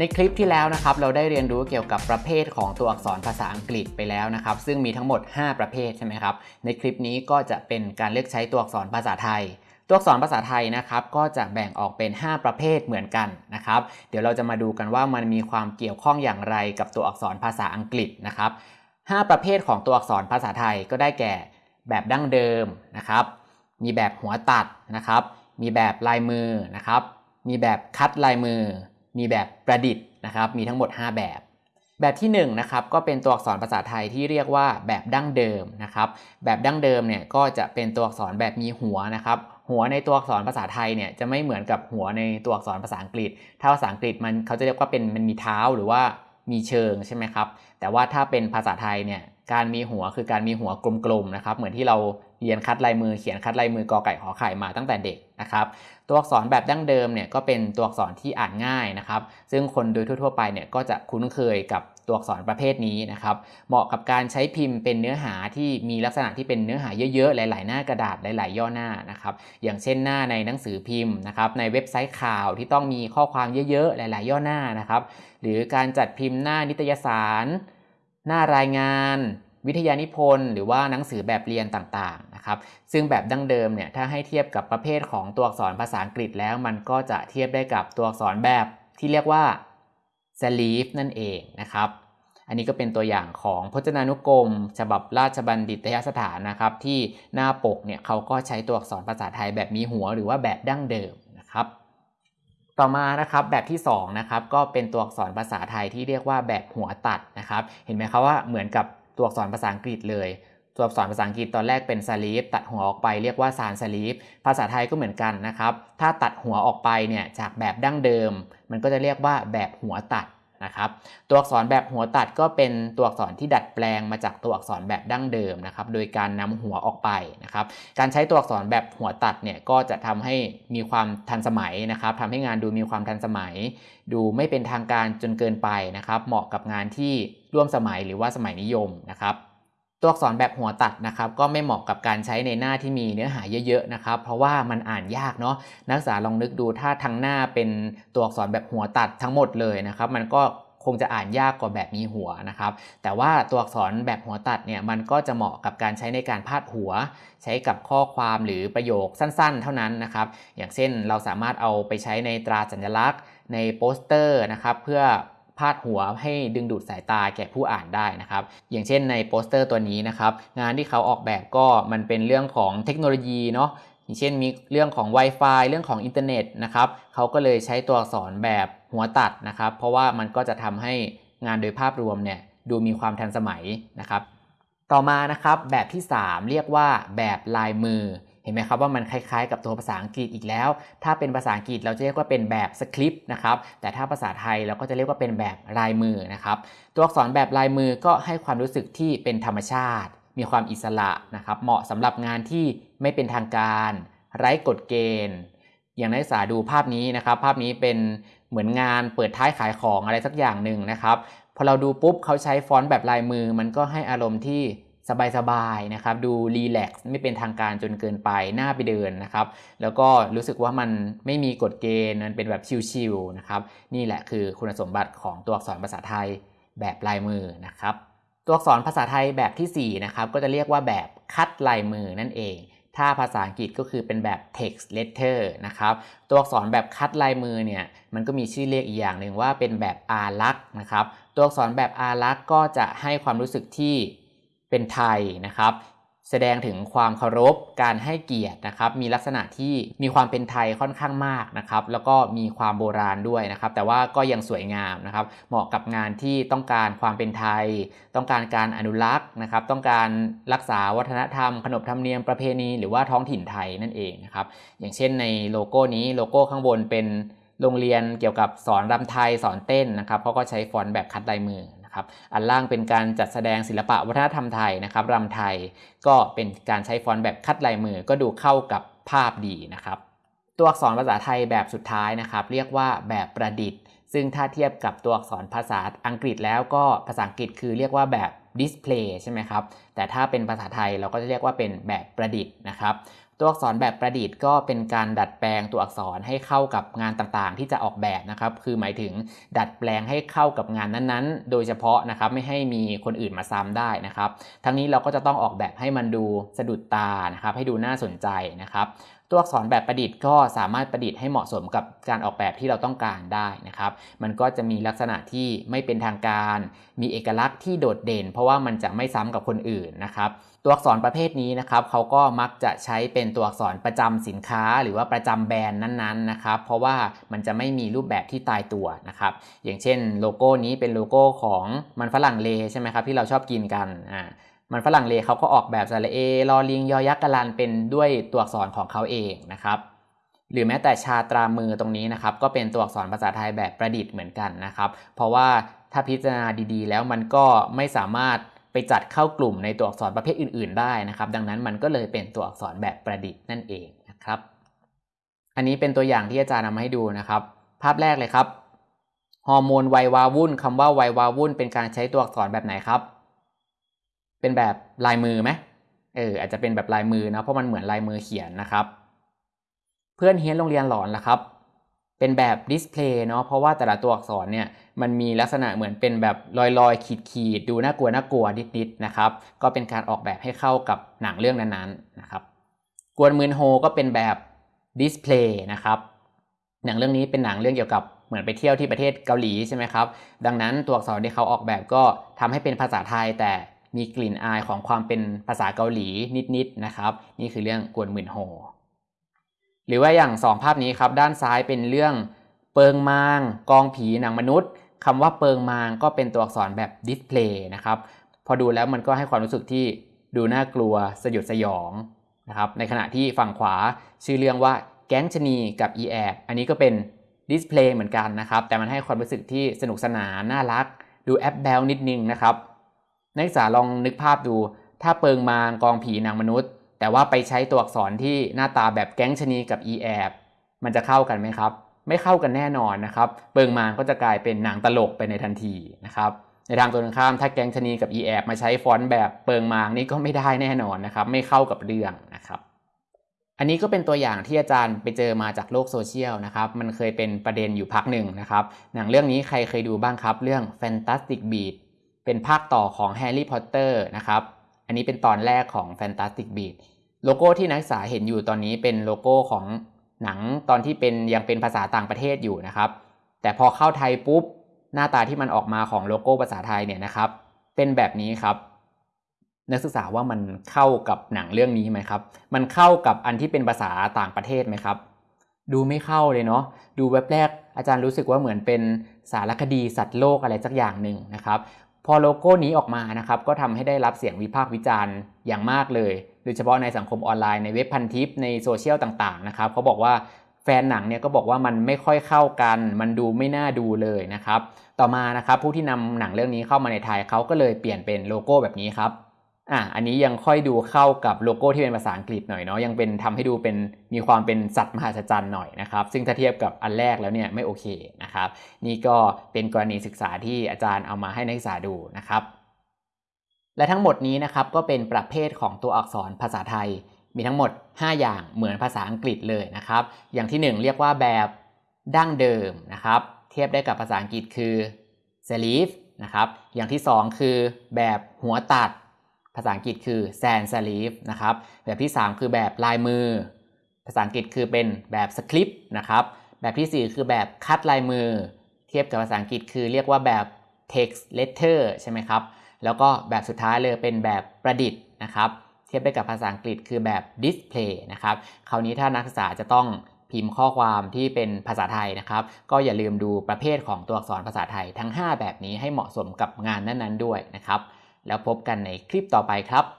ในคลิปที่แล้วนะครับเราได้เรียนรู้เกี่ยวกับประเภทของตัวอักษรภาษาอังกฤษไปแล้วนะครับ ซึ่งมีทั้งหมด 5 ประเภทใช่ไหมครับในคลิปนี้ก็จะเป็นการเลือกใช้ตัวอักษรภาษาไทย ตัวอักษรภาษาไทยนะครับก็จะแบ่งออกเป็น 5 ประเภทเหมือนกันนะครับเดี๋ยวเราจะมาดูกันว่ามันมีความเกี่ยวข้องอย่างไรกับตัวอักษรภาษาอังกฤษนะครับ5ประเภทของตัวอักษรภาษาไทยก็ได้แก่ แบบดั้งเดิมนะครับ มีแบบหัวตัดนะครับ มีแบบลายมือนะครับ มีแบบคัดลายมือ มีแบบประดิษฐ์นะครับมีทั้งหมด 5 แบบ แบบที่1นะครับก็เป็นตัวอักษรภาษาไทยที่เรียกว่าแบบดั้งเดิมนะครับแบบดั้งเดิมเนี่ยก็จะเป็นตัวอักษรแบบมีหัวนะครับหัวในตัวอักษรภาษาไทยเนี่ยจะไม่เหมือนกับหัวในตัวอักษรภาษาอังกฤษ ถ้าภาษาอังกฤษมันเขาจะเรียกว่าเป็นมันมีเท้าหรือว่ามีเชิงใช่ไหมครับแต่ว่าถ้าเป็นภาษาไทยเนี่ยการมีหัวคือการมีหัวกลมๆนะครับเหมือนที่เราเรียนคัดลายมือเขียนคัดลายมือกอไก่ขอไข่มาตั้งแต่เด็ก นะครับตัวอักษรแบบดั้งเดิมเนี่ยก็เป็นตัวอักษรที่อ่านง่ายนะครับ ซึ่งคนโดยทั่ว ๆ ไปเนี่ยก็จะคุ้นเคยกับตัวอักษรประเภทนี้นะครับ เหมาะกับการใช้พิมพ์เป็นเนื้อหาที่มีลักษณะที่เป็นเนื้อหาเยอะๆ หลาย ๆ หน้ากระดาษหลาย ๆ ย่อหน้านะครับ อย่างเช่นหน้าในหนังสือพิมพ์นะครับในเว็บไซต์ข่าวที่ต้องมีข้อความเยอะๆ หลาย ๆ ย่อหน้านะครับ หรือการจัดพิมพ์หน้านิตยสาร หน้ารายงาน วิทยานิพนธ์หรือว่าหนังสือแบบเรียนต่างๆนะครับซึ่งแบบดั้งเดิมเนี่ยถ้าให้เทียบกับประเภทของตัวอักษรภาษาอังกฤษแล้ว มันก็จะเทียบได้กับตัวอักษรแบบที่เรียกว่า serif นั่นเองนะครับอันนี้ก็เป็นตัวอย่างของพจนานุกรม ฉบับราชบัณฑิตยสถานนะครับ ที่หน้าปกเนี่ยเขาก็ใช้ตัวอักษรภาษาไทยแบบมีหัวหรือว่าแบบดั้งเดิมนะครับ ต่อมานะครับแบบที่2นะครับก็เป็นตัวอักษรภาษาไทยที่เรียกว่าแบบหัวตัดนะครับ เห็นไหมครับว่าเหมือนกับ ตัวอักษรภาษาอังกฤษเลย ตัวอักษรภาษาอังกฤษตอนแรกเป็นสลีฟตัดหัวออกไปเรียกว่าซานสลีฟภาษาไทยก็เหมือนกันนะครับ ถ้าตัดหัวออกไปเนี่ยจากแบบดั้งเดิม มันก็จะเรียกว่าแบบหัวตัด นะครับตัวอักษรแบบหัวตัดก็เป็นตัวอักษรที่ดัดแปลงมาจากตัวอักษรแบบดั้งเดิมนะครับโดยการนำหัวออกไปนะครับการใช้ตัวอักษรแบบหัวตัดเนี่ยก็จะทำให้มีความทันสมัยนะครับทำให้งานดูมีความทันสมัย ดูไม่เป็นทางการจนเกินไปนะครับเหมาะกับงานที่ร่วมสมัยหรือว่าสมัยนิยมนะครับ ตัวอักษรแบบหัวตัดนะครับก็ไม่เหมาะกับการใช้ในหน้าที่มีเนื้อหาเยอะๆนะครับเพราะว่ามันอ่านยากเนาะนักศึกษาลองนึกดูถ้าทั้งหน้าเป็นตัวอักษรแบบหัวตัดทั้งหมดเลยนะครับมันก็คงจะอ่านยากกว่าแบบมีหัวนะครับ แต่ว่าตัวอักษรแบบหัวตัดเนี่ยมันก็จะเหมาะกับการใช้ในการพาดหัว ใช้กับข้อความหรือประโยคสั้นๆ เท่านั้นนะครับ อย่างเช่นเราสามารถเอาไปใช้ในตราสัญลักษณ์ ในโปสเตอร์นะครับเพื่อ พาดหัวให้ดึงดูดสายตาแก่ผู้อ่านได้นะครับ อย่างเช่นในโปสเตอร์ตัวนี้นะครับ งานที่เขาออกแบบก็มันเป็นเรื่องของเทคโนโลยีเนาะอย่างเช่นมีเรื่องของ Wi-Fi เรื่องของอินเทอร์เน็ตนะครับเขาก็เลยใช้ตัวอักษรแบบหัวตัดนะครับ เพราะว่ามันก็จะทำให้งานโดยภาพรวมเนี่ยดูมีความทันสมัยนะครับ ต่อมานะครับแบบที่ 3 เรียกว่าแบบลายมือ ห็นไหมครับว่ามันคล้ายๆ กับตัวภาษาอังกฤษอีกแล้ว ถ้าเป็นภาษาอังกฤษเราจะเรียกว่าเป็นแบบสคริปต์นะครับ แต่ถ้าภาษาไทยเราก็จะเรียกว่าเป็นแบบลายมือนะครับ ตัวอักษรแบบลายมือก็ให้ความรู้สึกที่เป็นธรรมชาติ มีความอิสระนะครับ เหมาะสำหรับงานที่ไม่เป็นทางการ ไร้กฎเกณฑ์ อย่างนักศึกษาดูภาพนี้นะครับ ภาพนี้เป็นเหมือนงานเปิดท้ายขายของอะไรสักอย่างหนึ่งนะครับ พอเราดูปุ๊บเขาใช้ฟอนต์แบบลายมือ มันก็ให้อารมณ์ที่ สบายๆนะครับดูรีแลกซ์ไม่เป็นทางการจนเกินไปหน้าไปเดินนะครับ แล้วก็รู้สึกว่ามันไม่มีกฎเกณฑ์มันเป็นแบบชิลๆนะครับนี่แหละคือคุณสมบัติของตัวอักษรภาษาไทยแบบลายมือนะครับ ตัวอักษรภาษาไทยแบบที่4นะครับก็จะเรียกว่าแบบคัดลายมือนั่นเอง ถ้าภาษาอังกฤษก็คือเป็นแบบ text letter นะครับตัวอักษรแบบคัดลายมือเนี่ยมันก็มีชื่อเรียกอีกอย่างหนึ่งว่าเป็นแบบอารักษ์นะครับตัวอักษรแบบอารักษ์ก็จะให้ความรู้สึกที่ เป็นไทยนะครับ แสดงถึงความเคารพการให้เกียรตินะครับ มีลักษณะที่มีความเป็นไทยค่อนข้างมากนะครับ แล้วก็มีความโบราณด้วยนะครับ แต่ว่าก็ยังสวยงามนะครับ เหมาะกับงานที่ต้องการความเป็นไทย ต้องการการอนุรักษ์นะครับ ต้องการรักษาวัฒนธรรม ขนบธรรมเนียมประเพณีหรือว่าท้องถิ่นไทยนั่นเองนะครับ อย่างเช่นในโลโก้นี้โลโก้ข้างบนเป็นโรงเรียนเกี่ยวกับสอนรำไทยสอนเต้นนะครับเขาก็ใช้ฟอนต์แบบคัดลายมือ นะครับอันล่างเป็นการจัดแสดงศิลปะวัฒนธรรมไทยนะครับรำไทยก็เป็นการใช้ฟอนต์แบบคัดลายมือก็ดูเข้ากับภาพดีนะครับตัวอักษรภาษาไทยแบบสุดท้ายนะครับ เรียกว่าแบบประดิษฐ์ ซึ่งถ้าเทียบกับตัวอักษรภาษาอังกฤษแล้วก็ภาษาอังกฤษคือเรียกว่าแบบ display ใช่ไหมครับ แต่ถ้าเป็นภาษาไทยเราก็จะเรียกว่าเป็นแบบประดิษฐ์นะครับ ตัวอักษรแบบประดิษฐ์ก็เป็นการดัดแปลงตัวอักษรให้เข้ากับงานต่างๆ ที่จะออกแบบนะครับ คือหมายถึงดัดแปลงให้เข้ากับงานนั้นๆ โดยเฉพาะนะครับไม่ให้มีคนอื่นมาซ้ำได้นะครับ ทั้งนี้เราก็จะต้องออกแบบให้มันดูสะดุดตานะครับ ให้ดูน่าสนใจนะครับ ตัวอักษรแบบประดิษฐ์ก็สามารถประดิษฐ์ให้เหมาะสมกับการออกแบบที่เราต้องการได้นะครับ มันก็จะมีลักษณะที่ไม่เป็นทางการ มีเอกลักษณ์ที่โดดเด่น เพราะว่ามันจะไม่ซ้ำกับคนอื่นนะครับตัวอักษรประเภทนี้นะครับเขาก็มักจะใช้เป็นตัวอักษรประจำสินค้า หรือว่าประจำแบรนด์นั้นๆนะครับ เพราะว่ามันจะไม่มีรูปแบบที่ตายตัวนะครับ อย่างเช่นโลโก้นี้เป็นโลโก้ของมันฝรั่งเลใช่ไหมครับที่เราชอบกินกันอ่า มันฝรั่งเลเขาก็ออกแบบสระเอลอลิงยอยักษ์กะลันเป็นด้วยตัวอักษรของเขาเองนะครับหรือแม้แต่ชาตรามือตรงนี้นะครับก็เป็นตัวอักษรภาษาไทยแบบประดิษฐ์เหมือนกันนะครับเพราะว่าถ้าพิจารณาดีๆ แล้วมันก็ไม่สามารถไปจัดเข้ากลุ่มในตัวอักษรประเภทอื่น ๆ ได้นะครับ ดังนั้นมันก็เลยเป็นตัวอักษรแบบประดิษฐ์นั่นเองนะครับ อันนี้เป็นตัวอย่างที่อาจารย์นำมาให้ดูนะครับ ภาพแรกเลยครับฮอร์โมนวัยว้าวุ่นคำว่าวัยว้าวุ่นเป็นการใช้ตัวอักษรแบบไหนครับ เป็นแบบลายมือไหมเอออาจจะเป็นแบบลายมือนะเพราะมันเหมือนลายมือเขียนนะครับ เพื่อนเฮี้ยนโรงเรียนหลอนล่ะครับ เป็นแบบ display เนาะเพราะว่าแต่ละตัวอักษรเนี่ยมันมีลักษณะเหมือนเป็นแบบรอยรอยขีดขีดดูน่ากลัวน่ากลัวนิดๆนะครับ ก็เป็นการออกแบบให้เข้ากับหนังเรื่องนั้นๆนะครับ กวนมึนโฮก็เป็นแบบ display นะครับหนังเรื่องนี้เป็นหนังเรื่องเกี่ยวกับเหมือนไปเที่ยวที่ประเทศเกาหลีใช่ไหมครับ ดังนั้นตัวอักษรที่เขาออกแบบก็ทำให้เป็นภาษาไทยแต่ มีกลิ่นอายของความเป็นภาษาเกาหลีนิดๆนะครับ นี่คือเรื่องกวนมึนโฮหรือว่าอย่างสองภาพนี้ครับด้านซ้ายเป็นเรื่องเปิงมาง กลองผีหนังมนุษย์คำว่าเปิงมางก็เป็นตัวอักษรแบบ display นะครับพอดูแล้วมันก็ให้ความรู้สึกที่ดูน่ากลัวสยดสยองนะครับในขณะที่ฝั่งขวาชื่อเรื่องว่าแก๊งชนีกับอีแอบอันนี้ก็เป็นดิสเพลย์เหมือนกันนะครับแต่มันให้ความรู้สึกที่สนุกสนานน่ารัก ดูแอปแบลนิดนึงนะครับ นักศึกษาลองนึกภาพดู ถ้าเปิงมางกองผีนางมนุษย์ แต่ว่าไปใช้ตัวอักษรที่หน้าตาแบบแก๊งชนีกับอีแอบมันจะเข้ากันไหมครับ ไม่เข้ากันแน่นอนนะครับ เปิงมางก็จะกลายเป็นหนังตลกไปในทันทีนะครับในทางตรงข้ามถ้าแก๊งชนีกับอีแอบมาใช้ฟอนต์แบบเปิงมางนี่ก็ไม่ได้แน่นอนนะครับ ไม่เข้ากับเรื่องนะครับอันนี้ก็เป็นตัวอย่างที่อาจารย์ไปเจอมาจากโลกโซเชียลนะครับ มันเคยเป็นประเด็นอยู่พักหนึ่งนะครับ หนังเรื่องนี้ใครเคยดูบ้างครับ เรื่อง Fantastic Beasts เป็นภาคต่อของ Harry Potter นะครับ อันนี้เป็นตอนแรกของ Fantastic Beasts โลโก้ที่นักศึกษาเห็นอยู่ตอนนี้เป็นโลโก้ของหนังตอนที่เป็นยังเป็นภาษาต่างประเทศอยู่นะครับ แต่พอเข้าไทยปุ๊บหน้าตาที่มันออกมาของโลโก้ภาษาไทยเนี่ยนะครับ เป็นแบบนี้ครับ นักศึกษาว่ามันเข้ากับหนังเรื่องนี้ไหมครับ มันเข้ากับอันที่เป็นภาษาต่างประเทศไหมครับ ดูไม่เข้าเลยเนาะดูแวบแรกอาจารย์รู้สึกว่าเหมือนเป็นสารคดีสัตว์โลกอะไรสักอย่างหนึ่งนะครับ พอโลโก้นี้ออกมานะครับก็ทำให้ได้รับเสียงวิพากษ์วิจารณ์อย่างมากเลย โดยเฉพาะในสังคมออนไลน์ในเว็บพันทิปในโซเชียลต่างๆนะครับเขาบอกว่าแฟนหนังเนี่ยก็บอกว่ามันไม่ค่อยเข้ากัน มันดูไม่น่าดูเลยนะครับ ต่อมานะครับผู้ที่นำหนังเรื่องนี้เข้ามาในไทยเขาก็เลยเปลี่ยนเป็นโลโก้แบบนี้ครับ อะอันนี้ยังค่อยดูเข้ากับโลโก้ที่เป็นภาษาอังกฤษหน่อยเนาะยังเป็นทำให้ดูเป็นมีความเป็นสัตว์มหัศจรรย์หน่อยนะครับ ซึ่งถ้าเทียบกับอันแรกแล้วเนี่ยไม่โอเคนะครับ นี่ก็เป็นกรณีศึกษาที่อาจารย์เอามาให้นักศึกษาดูนะครับ และทั้งหมดนี้นะครับก็เป็นประเภทของตัวอักษรภาษาไทย มีทั้งหมด 5 อย่างเหมือนภาษาอังกฤษเลยนะครับ อย่างที่ 1 เรียกว่าแบบดั้งเดิมนะครับ เทียบได้กับภาษาอังกฤษคือ serif นะครับอย่างที่ 2 คือแบบหัวตัด ภาษาอังกฤษคือ sans serif นะครับ แบบที่ 3 คือแบบลายมือ ภาษาอังกฤษคือเป็นแบบสคริปต์นะครับ แบบที่ 4 คือแบบคัดลายมือ เทียบกับภาษาอังกฤษคือเรียกว่าแบบ text letter ใช่ไหมครับ แล้วก็แบบสุดท้ายเลยเป็นแบบประดิษฐ์นะครับเทียบได้กับภาษาอังกฤษคือแบบ display นะครับ คราวนี้ถ้านักศึกษาจะต้องพิมพ์ข้อความที่เป็นภาษาไทยนะครับ ก็อย่าลืมดูประเภทของตัวอักษรภาษาไทยทั้ง 5 แบบนี้ให้เหมาะสมกับงานนั้นๆด้วยนะครับ แล้วพบกันในคลิปต่อไปครับ